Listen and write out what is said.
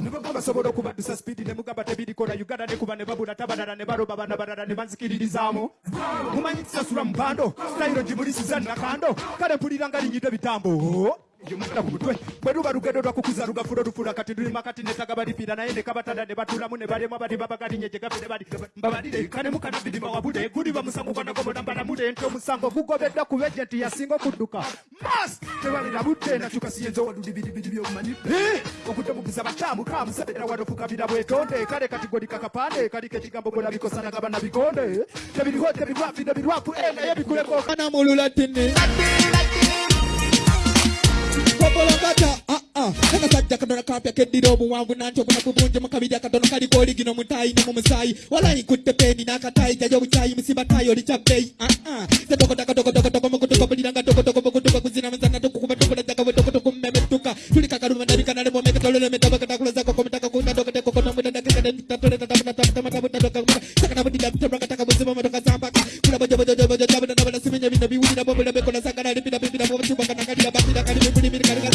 nibagamba basobola okubaddusa sipiidi ne mugamba tebirikola uganda ne kuba ne babula tabalala ne baloba bana balala ne banzikiririzaamu. Mumanyi kisasula mupando sitayiro gimulisiza nakando. Kale mpulira nga linyidde bitambo bwe luba lugendo lwakukuza lugafula lufula kati lulima kati netagabalipira naye nekabatanda ne batulamu ne babagalinye gye bali mbabalire kanemu kanabirima guliba musango gwanagomonambalamule ente omusango gugobeddwa ku bejenti yasinga okudduka mas tebalirabudde nakyuka siyinza olulibiribiri byomanyi okuddemugiza batambuka musabira wano bwetonde kale kati golika kapande ekigambo bwonabikosana gabanabikonde tebiriho tebirwafi nebirwafu eh, naye bikuleko. Nakasajja katono kapya keddira obuwanvu mukabiri akatono kaliko oligino ne walayi sakanalipidapipidabobutubakanakalira bapidakalibibulimirikaliga